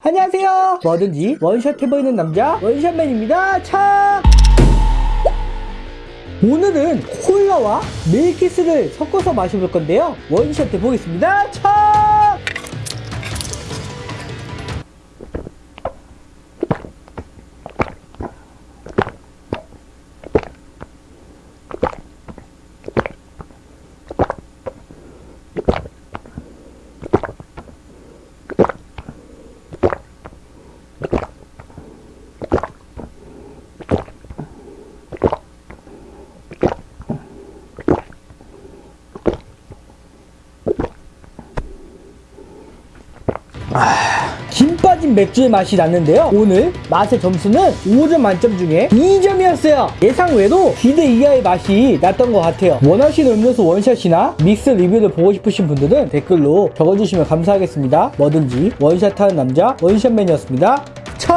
안녕하세요. 뭐든지 원샷 해보이는 남자 원샷맨입니다. 참 오늘은 콜라와 밀키스를 섞어서 마셔볼 건데요. 원샷 해보겠습니다. 참 김 빠진 맥주의 맛이 났는데요. 오늘 맛의 점수는 5점 만점 중에 2점이었어요. 예상 외로 기대 이하의 맛이 났던 것 같아요. 원하시는 음료수 원샷이나 믹스 리뷰를 보고 싶으신 분들은 댓글로 적어주시면 감사하겠습니다. 뭐든지 원샷하는 남자 원샷맨이었습니다. 참